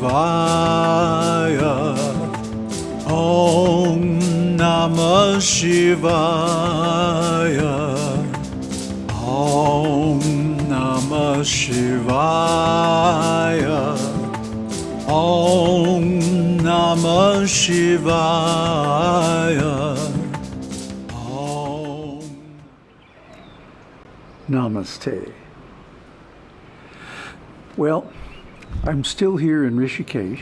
Shivaya. Om Namah Shivaya. Om Namah Shivaya. Om Namah Shivaya. Om Namaste. Well, I'm still here in Rishikesh.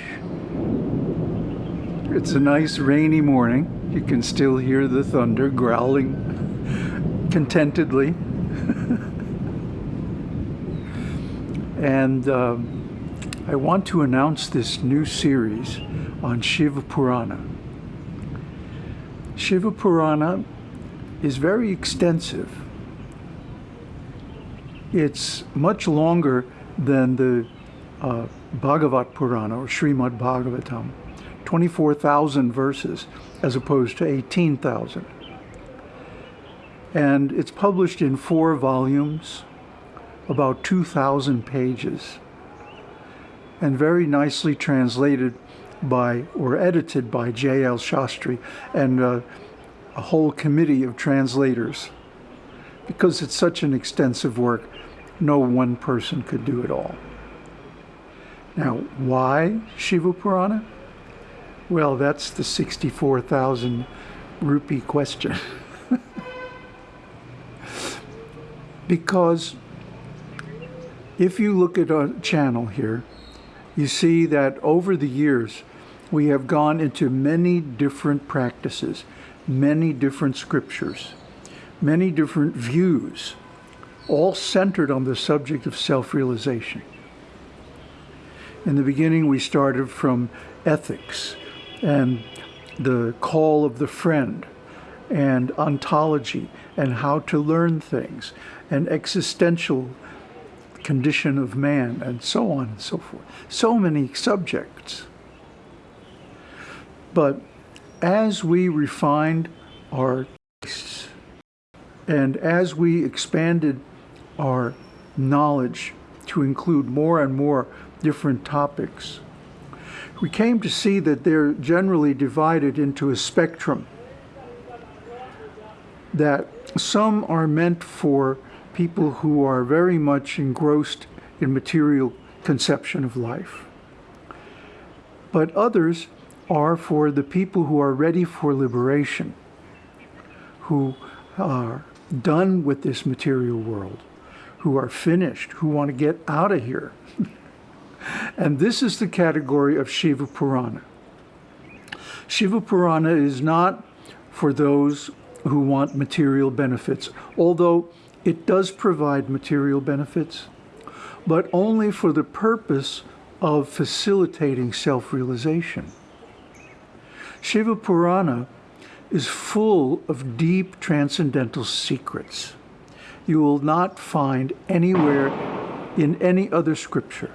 It's a nice rainy morning. You can still hear the thunder growling contentedly. and um, I want to announce this new series on Shiva Purana. Shiva Purana is very extensive. It's much longer than the uh, Bhagavat Purana or Srimad Bhagavatam, 24,000 verses as opposed to 18,000. And it's published in four volumes, about 2,000 pages, and very nicely translated by or edited by J.L. Shastri and uh, a whole committee of translators. Because it's such an extensive work, no one person could do it all. Now, why Shiva Purana? Well, that's the 64,000 rupee question. because if you look at our channel here, you see that over the years, we have gone into many different practices, many different scriptures, many different views, all centered on the subject of self-realization. In the beginning, we started from ethics and the call of the friend and ontology and how to learn things and existential condition of man and so on and so forth. So many subjects. But as we refined our tastes and as we expanded our knowledge to include more and more different topics, we came to see that they're generally divided into a spectrum that some are meant for people who are very much engrossed in material conception of life. But others are for the people who are ready for liberation, who are done with this material world, who are finished, who want to get out of here. and this is the category of Shiva Purana. Shiva Purana is not for those who want material benefits, although it does provide material benefits, but only for the purpose of facilitating self-realization. Shiva Purana is full of deep transcendental secrets you will not find anywhere in any other scripture.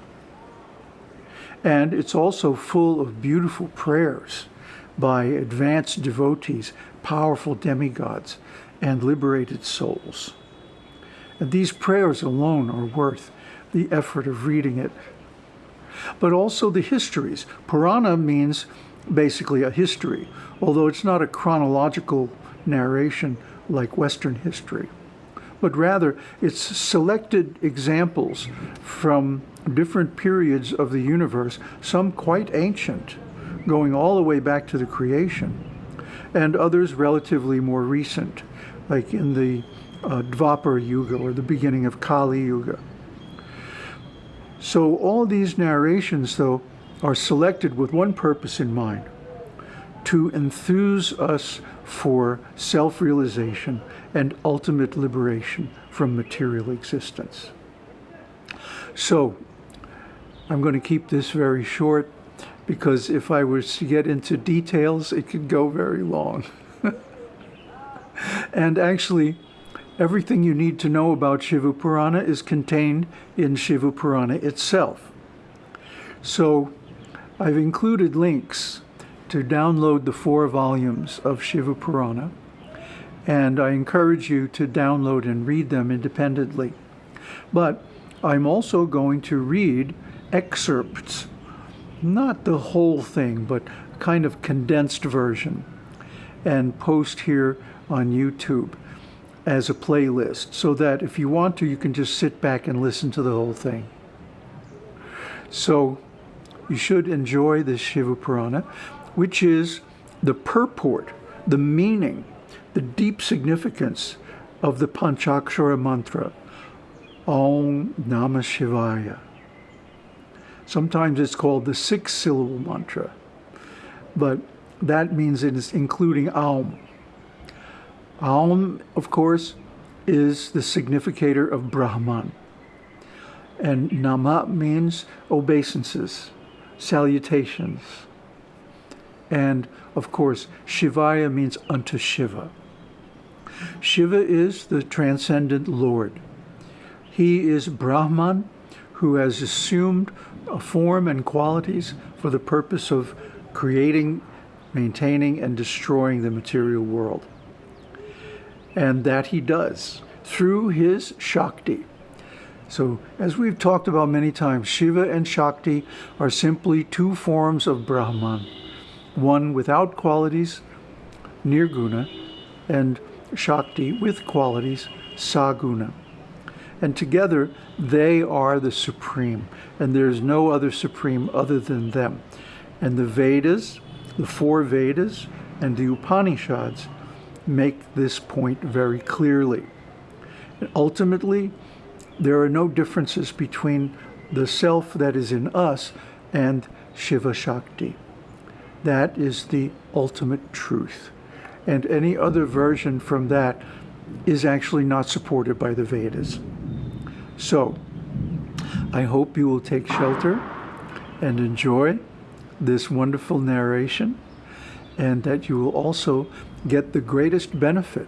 And it's also full of beautiful prayers by advanced devotees, powerful demigods, and liberated souls. And these prayers alone are worth the effort of reading it. But also the histories. Purana means basically a history, although it's not a chronological narration like Western history, but rather it's selected examples from different periods of the universe, some quite ancient, going all the way back to the creation, and others relatively more recent, like in the uh, Dvapara Yuga or the beginning of Kali Yuga. So all these narrations, though, are selected with one purpose in mind, to enthuse us for self-realization and ultimate liberation from material existence. So I'm going to keep this very short because if I was to get into details, it could go very long. and actually, everything you need to know about Shiva Purana is contained in Shiva Purana itself. So I've included links to download the four volumes of Shiva Purana, and I encourage you to download and read them independently. But I'm also going to read excerpts not the whole thing, but kind of condensed version, and post here on YouTube as a playlist so that if you want to, you can just sit back and listen to the whole thing. So you should enjoy this Shiva Purana, which is the purport, the meaning, the deep significance of the Panchakshara mantra, Om Namah Shivaya. Sometimes it's called the six syllable mantra, but that means it is including Aum. Aum, of course, is the significator of Brahman. And Nama means obeisances, salutations. And of course, Shivaya means unto Shiva. Shiva is the transcendent Lord. He is Brahman who has assumed a form and qualities for the purpose of creating, maintaining, and destroying the material world. And that he does through his Shakti. So, as we've talked about many times, Shiva and Shakti are simply two forms of Brahman one without qualities, Nirguna, and Shakti with qualities, Saguna. And together, they are the supreme, and there's no other supreme other than them. And the Vedas, the four Vedas, and the Upanishads make this point very clearly. And ultimately, there are no differences between the self that is in us and Shiva Shakti. That is the ultimate truth. And any other version from that is actually not supported by the Vedas. So, I hope you will take shelter and enjoy this wonderful narration, and that you will also get the greatest benefit,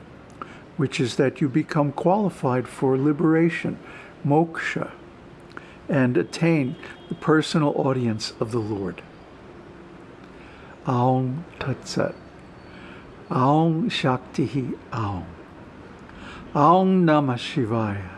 which is that you become qualified for liberation, moksha, and attain the personal audience of the Lord. Aum Tat Sat. Aum Shakti Aum. Aum Namah Shivaya.